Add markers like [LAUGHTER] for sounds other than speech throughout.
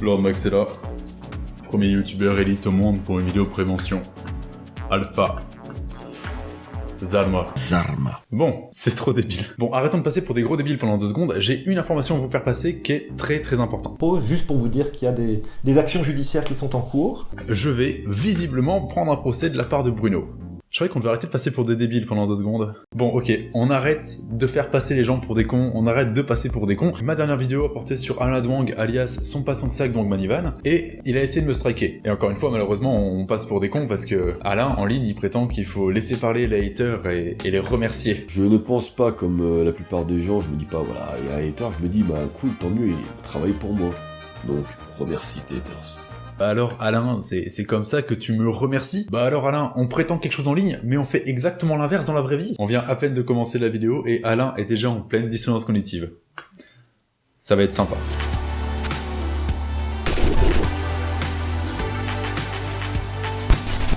Lord Max est là. Premier youtubeur élite au monde pour une vidéo prévention. Alpha. Zarma. Zarma. Bon, c'est trop débile. Bon, arrêtons de passer pour des gros débiles pendant deux secondes. J'ai une information à vous faire passer qui est très très importante. Juste pour vous dire qu'il y a des, des actions judiciaires qui sont en cours. Je vais visiblement prendre un procès de la part de Bruno. Je croyais qu'on devait arrêter de passer pour des débiles pendant deux secondes. Bon, ok, on arrête de faire passer les gens pour des cons, on arrête de passer pour des cons. Ma dernière vidéo a porté sur Alain Dwang, alias son passant de sac, donc Manivan, et il a essayé de me striker. Et encore une fois, malheureusement, on passe pour des cons parce que Alain, en ligne, il prétend qu'il faut laisser parler les haters et, les remercier. Je ne pense pas comme euh, la plupart des gens, je me dis pas, voilà, il y a un hater, je me dis, bah cool, tant mieux, il travaille pour moi. Donc, remercie tes haters. Bah alors Alain, c'est comme ça que tu me remercies Bah alors Alain, on prétend quelque chose en ligne, mais on fait exactement l'inverse dans la vraie vie. On vient à peine de commencer la vidéo et Alain est déjà en pleine dissonance cognitive. Ça va être sympa.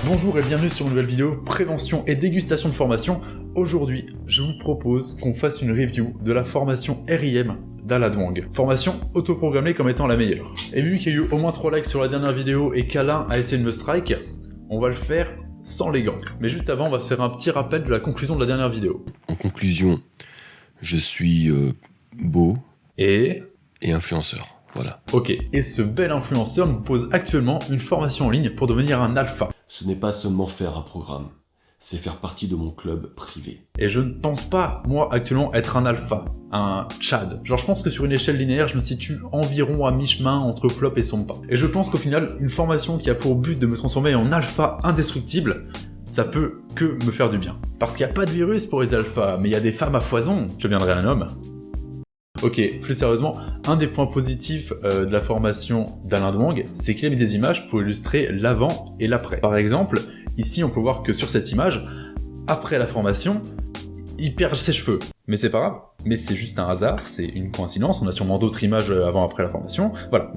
Bonjour et bienvenue sur une nouvelle vidéo prévention et dégustation de formation. Aujourd'hui, je vous propose qu'on fasse une review de la formation RIM d'Aladwang. Formation autoprogrammée comme étant la meilleure. Et vu qu'il y a eu au moins 3 likes sur la dernière vidéo et qu'Alain a essayé de me strike, on va le faire sans les gants. Mais juste avant, on va se faire un petit rappel de la conclusion de la dernière vidéo. En conclusion, je suis euh, beau Et... et influenceur. Voilà. Ok, et ce bel influenceur nous pose actuellement une formation en ligne pour devenir un alpha. Ce n'est pas seulement faire un programme, c'est faire partie de mon club privé. Et je ne pense pas, moi, actuellement, être un alpha, un Chad. Genre, je pense que sur une échelle linéaire, je me situe environ à mi-chemin entre flop et son pas. Et je pense qu'au final, une formation qui a pour but de me transformer en alpha indestructible, ça peut que me faire du bien. Parce qu'il n'y a pas de virus pour les alphas, mais il y a des femmes à foison. Je deviendrai un homme. Ok, plus sérieusement, un des points positifs euh, de la formation d'Alain Dwang, c'est qu'il a mis des images pour illustrer l'avant et l'après. Par exemple, ici on peut voir que sur cette image, après la formation, il perd ses cheveux. Mais c'est pas grave, mais c'est juste un hasard, c'est une coïncidence, on a sûrement d'autres images avant-après la formation. Voilà,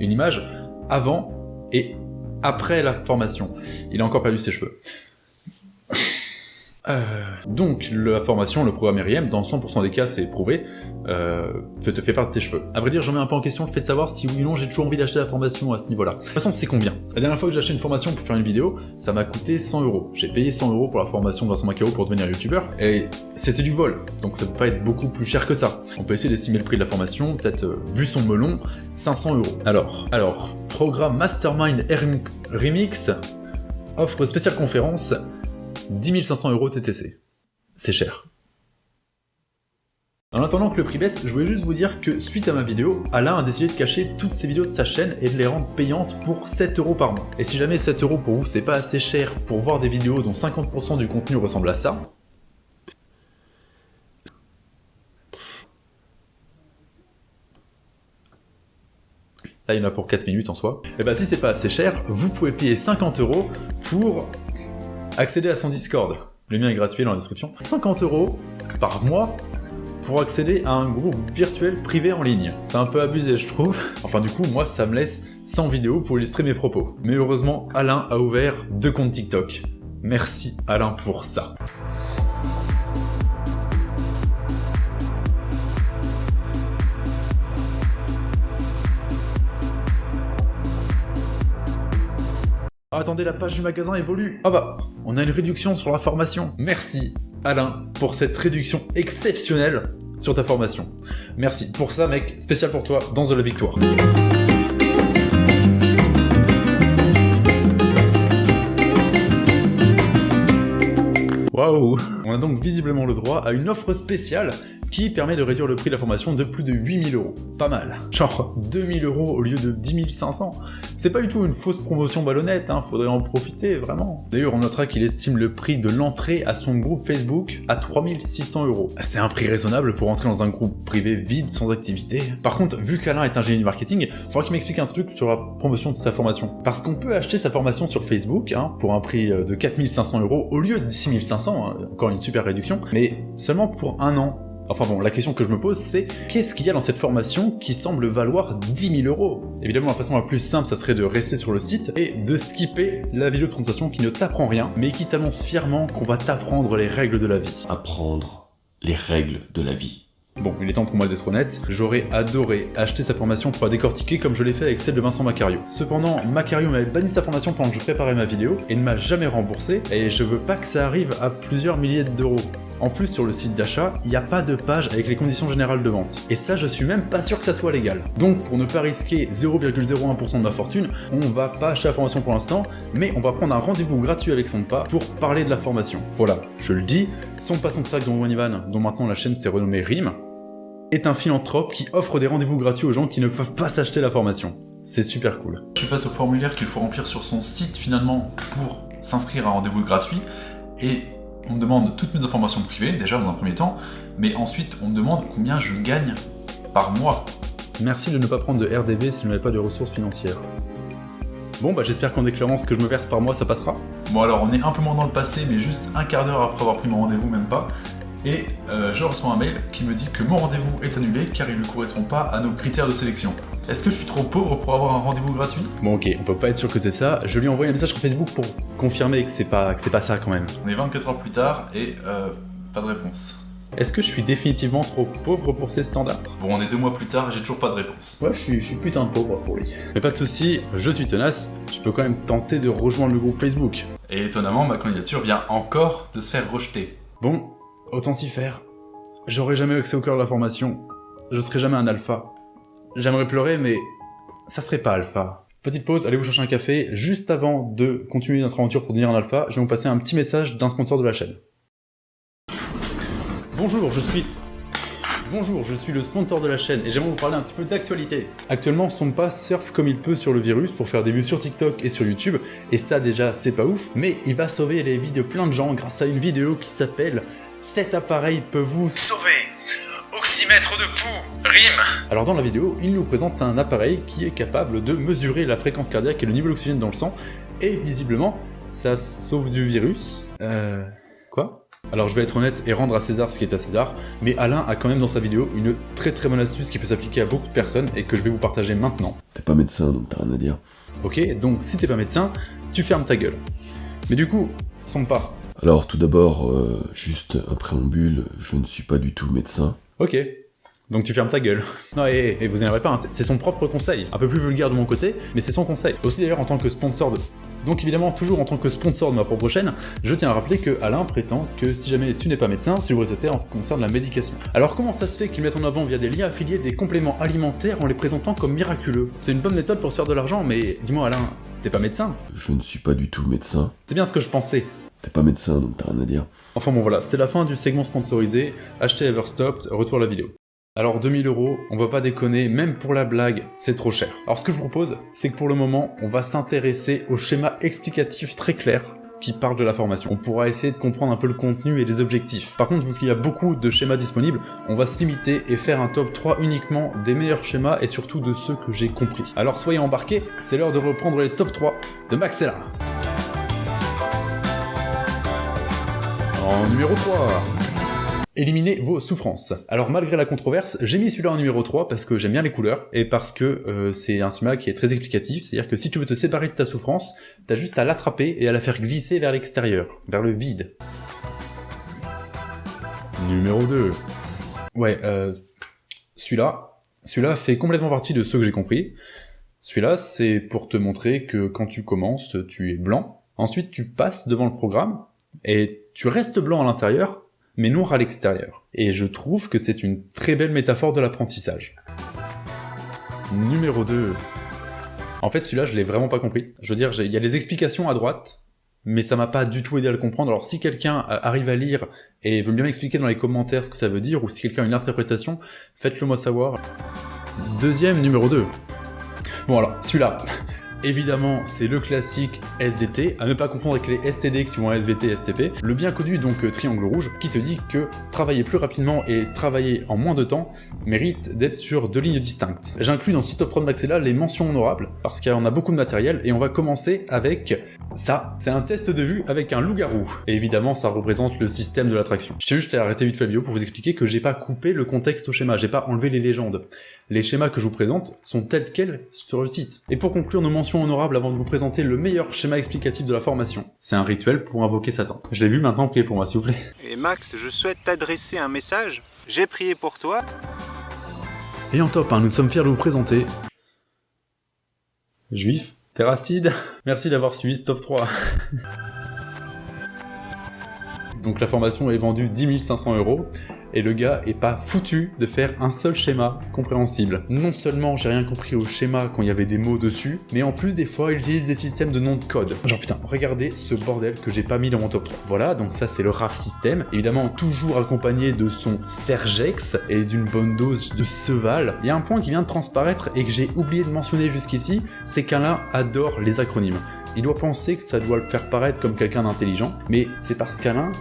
une image avant et après la formation. Il a encore perdu ses cheveux. Euh, donc, la formation, le programme RIM, dans 100% des cas, c'est prouvé, euh, te fait perdre tes cheveux. À vrai dire, j'en mets un peu en question le fait de savoir si oui ou non j'ai toujours envie d'acheter la formation à ce niveau-là. De toute façon, c'est combien? La dernière fois que j'ai acheté une formation pour faire une vidéo, ça m'a coûté 100 euros. J'ai payé 100 euros pour la formation de Vincent Macao pour devenir youtubeur, et c'était du vol, donc ça peut pas être beaucoup plus cher que ça. On peut essayer d'estimer le prix de la formation, peut-être, euh, vu son melon, 500 euros. Alors, alors, programme Mastermind Remix, offre spéciale conférence, 10 500 euros TTC. C'est cher. En attendant que le prix baisse, je voulais juste vous dire que suite à ma vidéo, Alain a décidé de cacher toutes ses vidéos de sa chaîne et de les rendre payantes pour 7 euros par mois. Et si jamais 7 euros pour vous c'est pas assez cher pour voir des vidéos dont 50% du contenu ressemble à ça, Là, il y en a pour 4 minutes en soi. Et bah si c'est pas assez cher, vous pouvez payer 50 euros pour accéder à son Discord. Le mien est gratuit dans la description. 50 euros par mois pour accéder à un groupe virtuel privé en ligne. C'est un peu abusé, je trouve. Enfin, du coup, moi, ça me laisse 100 vidéos pour illustrer mes propos. Mais heureusement, Alain a ouvert deux comptes TikTok. Merci Alain pour ça. Attendez, la page du magasin évolue. Ah bah, on a une réduction sur la formation. Merci Alain pour cette réduction exceptionnelle sur ta formation. Merci pour ça mec, spécial pour toi dans The La Victoire. Waouh On a donc visiblement le droit à une offre spéciale qui permet de réduire le prix de la formation de plus de 8000 euros. Pas mal. Genre 2000 euros au lieu de 10 500. C'est pas du tout une fausse promotion ballonnette, hein, faudrait en profiter, vraiment. D'ailleurs, on notera qu'il estime le prix de l'entrée à son groupe Facebook à 3600 euros. C'est un prix raisonnable pour entrer dans un groupe privé vide, sans activité. Par contre, vu qu'Alain est ingénieur marketing, il faudra qu'il m'explique un truc sur la promotion de sa formation. Parce qu'on peut acheter sa formation sur Facebook, hein, pour un prix de 4500 euros au lieu de 6500, hein, encore une super réduction, mais seulement pour un an. Enfin bon, la question que je me pose, c'est qu'est-ce qu'il y a dans cette formation qui semble valoir 10 000 euros? Évidemment, la façon la plus simple, ça serait de rester sur le site et de skipper la vidéo de présentation qui ne t'apprend rien, mais qui t'annonce fièrement qu'on va t'apprendre les règles de la vie. Apprendre les règles de la vie. Bon, il est temps pour moi d'être honnête, j'aurais adoré acheter sa formation pour la décortiquer comme je l'ai fait avec celle de Vincent Macario. Cependant, Macario m'avait banni sa formation pendant que je préparais ma vidéo et ne m'a jamais remboursé, et je veux pas que ça arrive à plusieurs milliers d'euros. En plus, sur le site d'achat, il n'y a pas de page avec les conditions générales de vente. Et ça, je suis même pas sûr que ça soit légal. Donc, pour ne pas risquer 0,01% de ma fortune, on va pas acheter la formation pour l'instant, mais on va prendre un rendez-vous gratuit avec son pas pour parler de la formation. Voilà, je le dis, son pas son sac dont Ivan, dont maintenant la chaîne s'est renommée RIM, est un philanthrope qui offre des rendez-vous gratuits aux gens qui ne peuvent pas s'acheter la formation. C'est super cool. Je suis face au formulaire qu'il faut remplir sur son site finalement pour s'inscrire à un rendez-vous gratuit et on me demande toutes mes informations privées déjà dans un premier temps, mais ensuite on me demande combien je gagne par mois. Merci de ne pas prendre de RDV si je n'avais pas de ressources financières. Bon bah j'espère qu'en déclarant ce que je me verse par mois ça passera. Bon alors on est un peu moins dans le passé mais juste un quart d'heure après avoir pris mon rendez-vous même pas et euh, je reçois un mail qui me dit que mon rendez-vous est annulé car il ne correspond pas à nos critères de sélection. Est-ce que je suis trop pauvre pour avoir un rendez-vous gratuit? Bon ok, on peut pas être sûr que c'est ça, je lui envoie un message sur Facebook pour confirmer que c'est pas, que pas ça quand même. On est 24 heures plus tard et euh, pas de réponse. Est-ce que je suis définitivement trop pauvre pour ces standards? Bon, on est deux mois plus tard et j'ai toujours pas de réponse. Ouais, je suis, je suis putain de pauvre pour lui. Mais pas de soucis, je suis tenace, je peux quand même tenter de rejoindre le groupe Facebook. Et étonnamment, ma candidature vient encore de se faire rejeter. Bon, Autant s'y faire. J'aurais jamais accès au cœur de la formation. Je serai jamais un alpha. J'aimerais pleurer, mais ça serait pas alpha. Petite pause, allez vous chercher un café. Juste avant de continuer notre aventure pour devenir un alpha, je vais vous passer un petit message d'un sponsor de la chaîne. Bonjour, je suis... Bonjour, je suis le sponsor de la chaîne et j'aimerais vous parler un petit peu d'actualité. Actuellement, son pas surfe comme il peut sur le virus pour faire des vues sur TikTok et sur YouTube, et ça déjà, c'est pas ouf, mais il va sauver les vies de plein de gens grâce à une vidéo qui s'appelle cet appareil peut vous sauver Oxymètre de pouls, rime Alors dans la vidéo, il nous présente un appareil qui est capable de mesurer la fréquence cardiaque et le niveau d'oxygène dans le sang, et visiblement, ça sauve du virus. Euh... Quoi? Alors je vais être honnête et rendre à César ce qui est à César, mais Alain a quand même dans sa vidéo une très très bonne astuce qui peut s'appliquer à beaucoup de personnes et que je vais vous partager maintenant. T'es pas médecin donc t'as rien à dire. Ok, donc si t'es pas médecin, tu fermes ta gueule. Mais du coup, son pas, alors tout d'abord, euh, juste un préambule, je ne suis pas du tout médecin. Ok. Donc tu fermes ta gueule. [LAUGHS] Non, et, vous énervez pas, hein, c'est son propre conseil. Un peu plus vulgaire de mon côté, mais c'est son conseil. Aussi d'ailleurs en tant que sponsor de... Donc évidemment, toujours en tant que sponsor de ma propre chaîne, je tiens à rappeler que Alain prétend que si jamais tu n'es pas médecin, tu devrais traiter en ce qui concerne la médication. Alors comment ça se fait qu'ils mettent en avant via des liens affiliés des compléments alimentaires en les présentant comme miraculeux? C'est une bonne méthode pour se faire de l'argent, mais dis-moi Alain, t'es pas médecin? Je ne suis pas du tout médecin. C'est bien ce que je pensais. T'es pas médecin, donc t'as rien à dire. Enfin bon voilà, c'était la fin du segment sponsorisé. Achetez Everstopped, retour à la vidéo. Alors 2000 euros, on va pas déconner, même pour la blague, c'est trop cher. Alors ce que je vous propose, c'est que pour le moment, on va s'intéresser au schéma explicatif très clair qui parle de la formation. On pourra essayer de comprendre un peu le contenu et les objectifs. Par contre, vu qu'il y a beaucoup de schémas disponibles, on va se limiter et faire un top 3 uniquement des meilleurs schémas et surtout de ceux que j'ai compris. Alors soyez embarqués, c'est l'heure de reprendre les top 3 de Maxella. En numéro 3 Éliminez vos souffrances. Alors malgré la controverse, j'ai mis celui-là en numéro 3 parce que j'aime bien les couleurs et parce que euh, c'est un schéma qui est très explicatif, c'est-à-dire que si tu veux te séparer de ta souffrance, t'as juste à l'attraper et à la faire glisser vers l'extérieur, vers le vide. Numéro 2. Ouais, euh, celui-là, celui-là fait complètement partie de ceux que j'ai compris. Celui-là, c'est pour te montrer que quand tu commences, tu es blanc. Ensuite, tu passes devant le programme, et tu restes blanc à l'intérieur, mais noir à l'extérieur. Et je trouve que c'est une très belle métaphore de l'apprentissage. Numéro 2. En fait, celui-là, je l'ai vraiment pas compris. Je veux dire, il y a des explications à droite, mais ça m'a pas du tout aidé à le comprendre. Alors si quelqu'un euh, arrive à lire et veut bien m'expliquer dans les commentaires ce que ça veut dire, ou si quelqu'un a une interprétation, faites-le moi savoir. Deuxième, numéro 2. Bon alors, celui-là, Évidemment, c'est le classique SDT, à ne pas confondre avec les STD tu vois en SVT STP. Le bien connu donc euh, triangle rouge, qui te dit que travailler plus rapidement et travailler en moins de temps mérite d'être sur deux lignes distinctes. J'inclus dans ce top 3 de Maxella les mentions honorables, parce qu'on a beaucoup de matériel, et on va commencer avec ça. C'est un test de vue avec un loup-garou. Et évidemment, ça représente le système de l'attraction. Je tiens juste à arrêter vite fait la vidéo pour vous expliquer que j'ai pas coupé le contexte au schéma, j'ai pas enlevé les légendes. Les schémas que je vous présente sont tels quels sur le site. Et pour conclure nos mentions honorable avant de vous présenter le meilleur schéma explicatif de la formation. C'est un rituel pour invoquer Satan. Je l'ai vu maintenant, priez pour moi s'il vous plaît. [LAUGHS] Et Max, je souhaite t'adresser un message. J'ai prié pour toi. Et en top 1, nous sommes fiers de vous présenter... Juif Terracide [LAUGHS] Merci d'avoir suivi ce top 3. [LAUGHS] Donc la formation est vendue 10 500 euros et le gars est pas foutu de faire un seul schéma compréhensible. Non seulement j'ai rien compris au schéma quand il y avait des mots dessus, mais en plus des fois il utilise des systèmes de noms de code. Genre putain, regardez ce bordel que j'ai pas mis dans mon top 3. Voilà, donc ça c'est le RAF système, évidemment toujours accompagné de son Sergex et d'une bonne dose de Seval. Il y a un point qui vient de transparaître et que j'ai oublié de mentionner jusqu'ici, c'est qu'Alain adore les acronymes. Il doit penser que ça doit le faire paraître comme quelqu'un d'intelligent, mais c'est parce qu'Alain,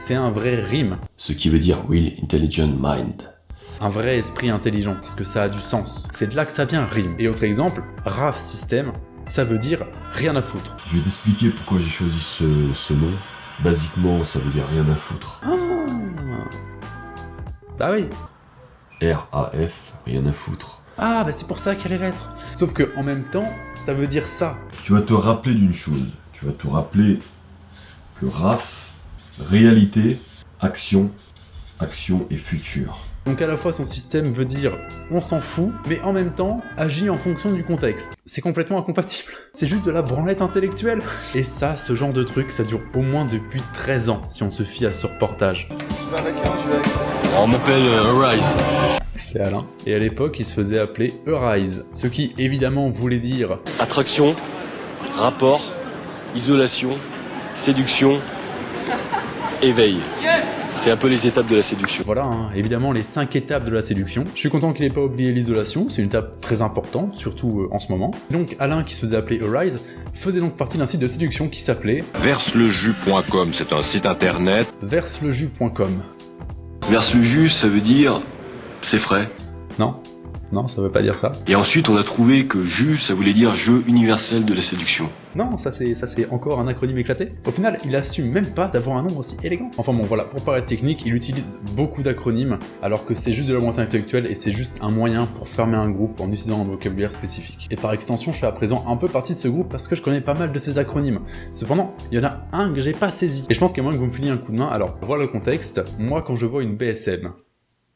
c'est un vrai rime. Ce qui veut dire Will Intelligent Mind. Un vrai esprit intelligent, parce que ça a du sens. C'est de là que ça vient, rime. Et autre exemple, RAF système, ça veut dire rien à foutre. Je vais t'expliquer pourquoi j'ai choisi ce, ce nom. Basiquement, ça veut dire rien à foutre. Ah Bah oui. R-A-F, rien à foutre. Ah, bah c'est pour ça qu'il y a les lettres. Sauf que en même temps, ça veut dire ça. Tu vas te rappeler d'une chose. Tu vas te rappeler que RAF, réalité, action, action et futur. Donc à la fois son système veut dire on s'en fout, mais en même temps agit en fonction du contexte. C'est complètement incompatible. [LAUGHS] C'est juste de la branlette intellectuelle. Et ça, ce genre de truc, ça dure au moins depuis 13 ans, si on se fie à ce reportage. On m'appelle euh, Rise. C'est Alain. Et à l'époque, il se faisait appeler Eurise, ce qui évidemment voulait dire Attraction, rapport, isolation, séduction, éveil. C'est un peu les étapes de la séduction. Voilà, hein, évidemment les 5 étapes de la séduction. Je suis content qu'il ait pas oublié l'isolation, c'est une étape très importante, surtout euh, en ce moment. Donc Alain, qui se faisait appeler Arise, faisait donc partie d'un site de séduction qui s'appelait Verseleju.com, c'est un site internet. verseleju.com. Verse le jus, ça veut dire c'est frais. Non Non, ça veut pas dire ça. Et ensuite, on a trouvé que jus, ça voulait dire jeu universel de la séduction. Non, ça c'est ça c'est encore un acronyme éclaté. Au final, il assume même pas d'avoir un nom aussi élégant. Enfin bon, voilà, pour paraître technique, il utilise beaucoup d'acronymes, alors que c'est juste de la montée intellectuelle et c'est juste un moyen pour fermer un groupe en utilisant un vocabulaire spécifique. Et par extension, je fais à présent un peu partie de ce groupe parce que je connais pas mal de ces acronymes. Cependant, il y en a un que j'ai pas saisi. Et je pense qu'il y a moyen que vous me filiez un coup de main. Alors, voilà le contexte. Moi, quand je vois une BSM,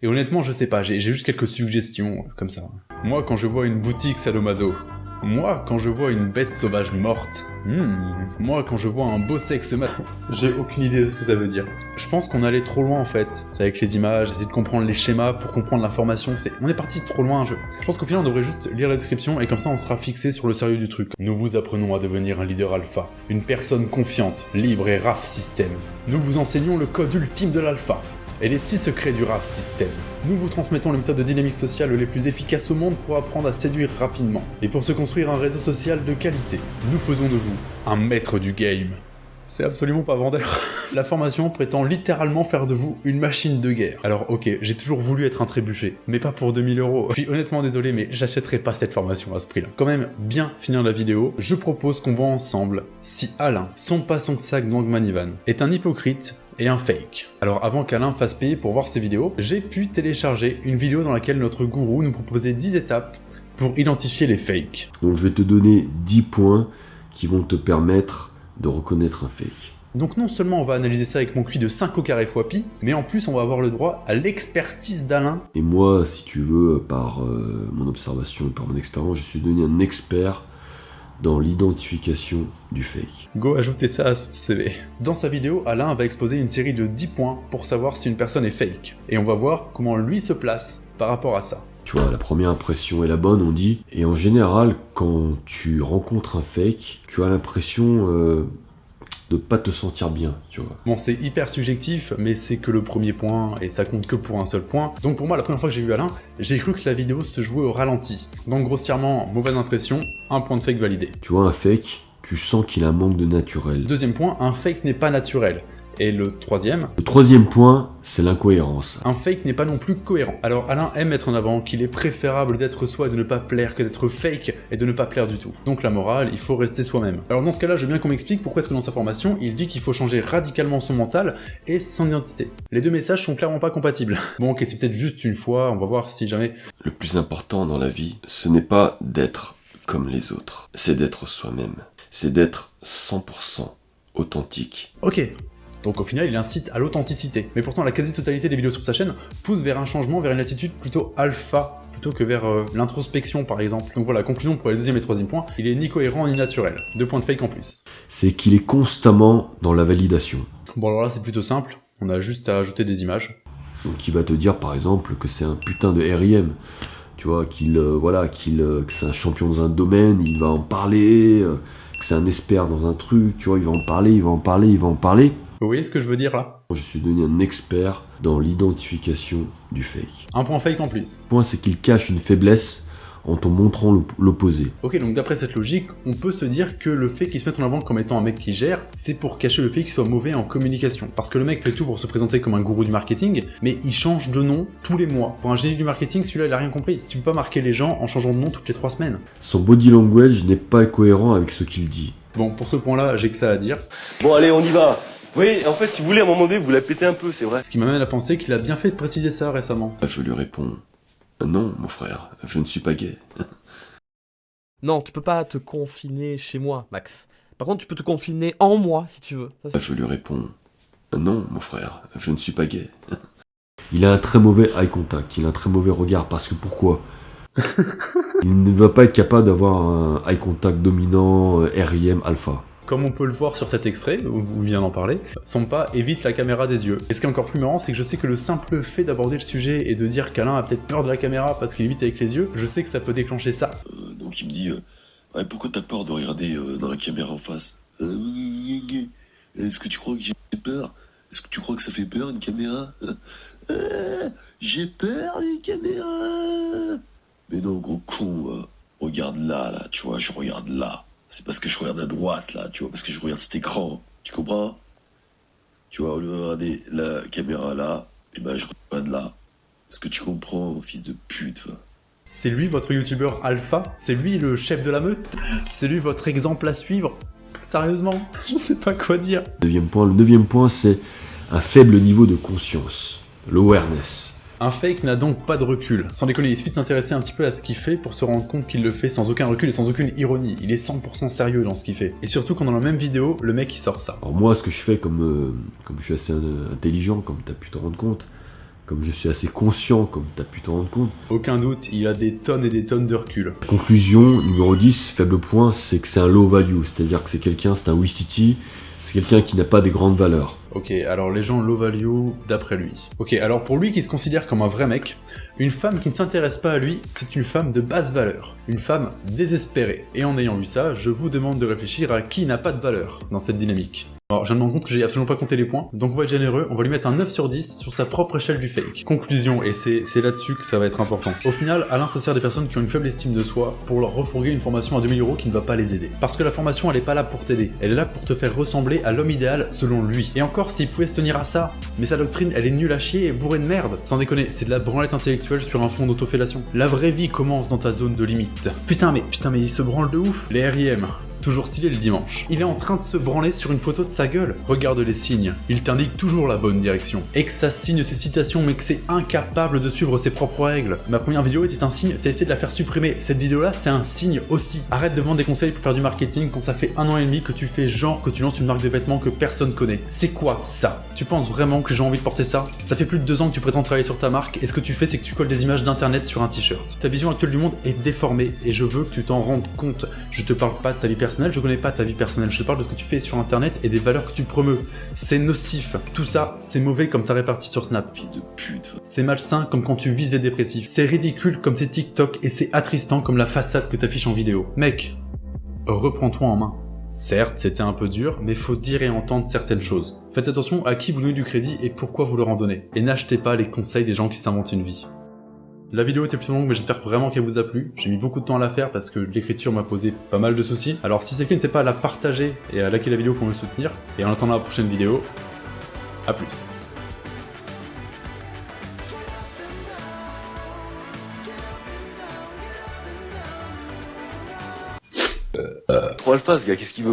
et honnêtement, je sais pas, j'ai juste quelques suggestions, euh, comme ça. Moi, quand je vois une boutique sadomaso, moi, quand je vois une bête sauvage morte, hmm. moi, quand je vois un beau sexe mat, [LAUGHS] j'ai aucune idée de ce que ça veut dire. Je pense qu'on allait trop loin en fait, avec les images, essayer de comprendre les schémas pour comprendre l'information, c'est... On est parti trop loin, je... Je pense qu'au final on devrait juste lire la description et comme ça on sera fixé sur le sérieux du truc. Nous vous apprenons à devenir un leader alpha, une personne confiante, libre et RAF système. Nous vous enseignons le code ultime de l'alpha, et les 6 secrets du RAF système. Nous vous transmettons les méthodes de dynamique sociale les plus efficaces au monde pour apprendre à séduire rapidement, et pour se construire un réseau social de qualité. Nous faisons de vous un maître du game. C'est absolument pas vendeur. [LAUGHS] La formation prétend littéralement faire de vous une machine de guerre. Alors ok, j'ai toujours voulu être un trébuchet, mais pas pour 2000 euros. Je suis honnêtement désolé, mais j'achèterai pas cette formation à ce prix-là. Quand même, bien finir la vidéo, je propose qu'on voit ensemble si Alain, son pas son sac Manivan, est un hypocrite et un fake. Alors avant qu'Alain fasse payer pour voir ces vidéos, j'ai pu télécharger une vidéo dans laquelle notre gourou nous proposait 10 étapes pour identifier les fakes. Donc je vais te donner 10 points qui vont te permettre de reconnaître un fake. Donc non seulement on va analyser ça avec mon QI de 5 au carré fois pi, mais en plus on va avoir le droit à l'expertise d'Alain. Et moi, si tu veux, par euh, mon observation et par mon expérience, je suis devenu un expert dans l'identification du fake. Go ajouter ça à son CV. Dans sa vidéo, Alain va exposer une série de 10 points pour savoir si une personne est fake. Et on va voir comment lui se place par rapport à ça. Tu vois, la première impression est la bonne, on dit. Et en général, quand tu rencontres un fake, tu as l'impression euh, de pas te sentir bien, tu vois. Bon, c'est hyper subjectif, mais c'est que le premier point, et ça compte que pour un seul point. Donc pour moi, la première fois que j'ai vu Alain, j'ai cru que la vidéo se jouait au ralenti. Donc grossièrement, mauvaise impression, un point de fake validé. Tu vois, un fake, tu sens qu'il a un manque de naturel. Deuxième point, un fake n'est pas naturel. Et le troisième, Le troisième point, c'est l'incohérence. un fake n'est pas non plus cohérent. Alors Alain aime mettre en avant qu'il est préférable d'être soi et de ne pas plaire que d'être fake et de ne pas plaire du tout. Donc la morale, il faut rester soi-même. Alors dans ce cas-là, je veux bien qu'on m'explique pourquoi est-ce que dans sa formation, il dit qu'il faut changer radicalement son mental et son identité. Les deux messages sont clairement pas compatibles. [LAUGHS] Bon ok, c'est peut-être juste une fois, on va voir si jamais... Le plus important dans la vie, ce n'est pas d'être comme les autres, c'est d'être soi-même. C'est d'être 100% authentique. Ok, Donc au final, il incite à l'authenticité. Mais pourtant, la quasi-totalité des vidéos sur sa chaîne pousse vers un changement, vers une attitude plutôt alpha plutôt que vers euh, l'introspection par exemple. Donc voilà, conclusion pour les deuxième et troisième points, il est ni cohérent ni naturel. Deux points de fake en plus. C'est qu'il est constamment dans la validation. Bon alors là c'est plutôt simple, on a juste à ajouter des images. Donc il va te dire par exemple que c'est un putain de RIM. Tu vois, qu'il euh, voilà, qu'il euh, que c'est un champion dans un domaine, il va en parler, que c'est un expert dans un truc, tu vois, il va en parler, il va en parler, il va en parler. Vous voyez ce que je veux dire là? Je suis devenu un expert dans l'identification du fake. Un point fake en plus. Le point c'est qu'il cache une faiblesse en te montrant l'op- l'opposé. Ok, donc d'après cette logique, on peut se dire que le fait qu'il se mette en avant comme étant un mec qui gère, c'est pour cacher le fait qu'il soit mauvais en communication. Parce que le mec fait tout pour se présenter comme un gourou du marketing, mais il change de nom tous les mois. Pour un génie du marketing, celui-là, il a rien compris. Tu peux pas marquer les gens en changeant de nom toutes les trois semaines. Son body language n'est pas cohérent avec ce qu'il dit. Bon, pour ce point-là, j'ai que ça à dire. Bon, allez, on y va. Oui, en fait, si vous voulez, à un moment donné, vous la pétez un peu, c'est vrai. Ce qui m'amène à penser qu'il a bien fait de préciser ça récemment. Je lui réponds Non, mon frère, je ne suis pas gay. [LAUGHS] Non, tu peux pas te confiner chez moi, Max. Par contre, tu peux te confiner en moi, si tu veux. Ça, c'est- Je lui réponds Non, mon frère, je ne suis pas gay. [LAUGHS] Il a un très mauvais eye contact, il a un très mauvais regard, parce que pourquoi? [LAUGHS] Il ne va pas être capable d'avoir un eye contact dominant euh, RIM alpha. Comme on peut le voir sur cet extrait, où vous vient d'en parler, son pas évite la caméra des yeux. Et ce qui est encore plus marrant, c'est que je sais que le simple fait d'aborder le sujet et de dire qu'Alain a peut-être peur de la caméra parce qu'il évite avec les yeux, je sais que ça peut déclencher ça. Euh, donc il me dit euh, ouais, pourquoi t'as peur de regarder euh, dans la caméra en face? Est-ce que tu crois que j'ai peur? Est-ce que tu crois que ça fait peur une caméra? J'ai peur d'une caméra Mais non gros con, regarde là là, tu vois, je regarde là. C'est parce que je regarde à droite là, tu vois, parce que je regarde cet écran. Tu comprends? Tu vois, au lieu de regarder la caméra là, et ben je regarde là. Est-ce que tu comprends, fils de pute va C'est lui votre youtubeur alpha? C'est lui le chef de la meute? C'est lui votre exemple à suivre? Sérieusement Je sais pas quoi dire. Neuvième point, le neuvième point, c'est un faible niveau de conscience, l'awareness. Un fake n'a donc pas de recul. Sans déconner, il suffit de s'intéresser un petit peu à ce qu'il fait pour se rendre compte qu'il le fait sans aucun recul et sans aucune ironie. Il est 100% sérieux dans ce qu'il fait. Et surtout quand dans la même vidéo, le mec il sort ça. Alors moi, ce que je fais, comme, euh, comme je suis assez intelligent, comme tu as pu te rendre compte, comme je suis assez conscient, comme tu as pu te rendre compte, Aucun doute, il a des tonnes et des tonnes de recul. Conclusion numéro 10, faible point, c'est que c'est un low value, c'est-à-dire que c'est quelqu'un, c'est un Wistiti, c'est quelqu'un qui n'a pas des grandes valeurs. Ok, alors les gens low value d'après lui. Ok, alors pour lui qui se considère comme un vrai mec, une femme qui ne s'intéresse pas à lui, c'est une femme de basse valeur. Une femme désespérée. Et en ayant vu ça, je vous demande de réfléchir à qui n'a pas de valeur dans cette dynamique. Alors, je me rendre compte que j'ai absolument pas compté les points, donc on va être généreux, on va lui mettre un 9 sur 10 sur sa propre échelle du fake. Conclusion, et c'est c'est là-dessus que ça va être important. Au final, Alain se sert des personnes qui ont une faible estime de soi pour leur refourguer une formation à 2000 euros qui ne va pas les aider. Parce que la formation, elle est pas là pour t'aider, elle est là pour te faire ressembler à l'homme idéal selon lui. Et encore, s'il pouvait se tenir à ça, mais sa doctrine, elle est nulle à chier et bourrée de merde. Sans déconner, c'est de la branlette intellectuelle sur un fond d'autofellation. La vraie vie commence dans ta zone de limite. Putain, mais putain, mais il se branle de ouf. Les RIM, toujours stylé le dimanche. Il est en train de se branler sur une photo de sa gueule. Regarde les signes, il t'indique toujours la bonne direction. Ça signe ses citations mais que c'est incapable de suivre ses propres règles. Ma première vidéo était un signe, t'as essayé de la faire supprimer. Cette vidéo là c'est un signe aussi. Arrête de vendre des conseils pour faire du marketing quand ça fait un an et demi que tu fais genre que tu lances une marque de vêtements que personne connaît. C'est quoi ça? Tu penses vraiment que ont envie de porter ça? Ça fait plus de deux ans que tu prétends travailler sur ta marque et ce que tu fais c'est que tu colles des images d'internet sur un t-shirt. Ta vision actuelle du monde est déformée et je veux que tu t'en rendes compte. Je te parle pas de ta vie personnelle, je connais pas ta vie personnelle, je te parle de ce que tu fais sur internet et des valeurs que tu promeux. C'est nocif. Tout ça, c'est mauvais comme ta répartie sur Snap. Fils de pute. C'est malsain comme quand tu vises des dépressifs. C'est ridicule comme tes TikTok et c'est attristant comme la façade que t'affiches en vidéo. Mec, reprends-toi en main. Certes, c'était un peu dur, mais faut dire et entendre certaines choses. Faites attention à qui vous donnez du crédit et pourquoi vous leur en donnez. Et n'achetez pas les conseils des gens qui s'inventent une vie. La vidéo était plutôt longue, mais j'espère vraiment qu'elle vous a plu. J'ai mis beaucoup de temps à la faire parce que l'écriture m'a posé pas mal de soucis. Alors si c'est que n'hésitez pas à la partager et à liker la vidéo pour me soutenir. Et en attendant la prochaine vidéo, à plus. Alpha, ce gars, qu'est-ce qu'il veut?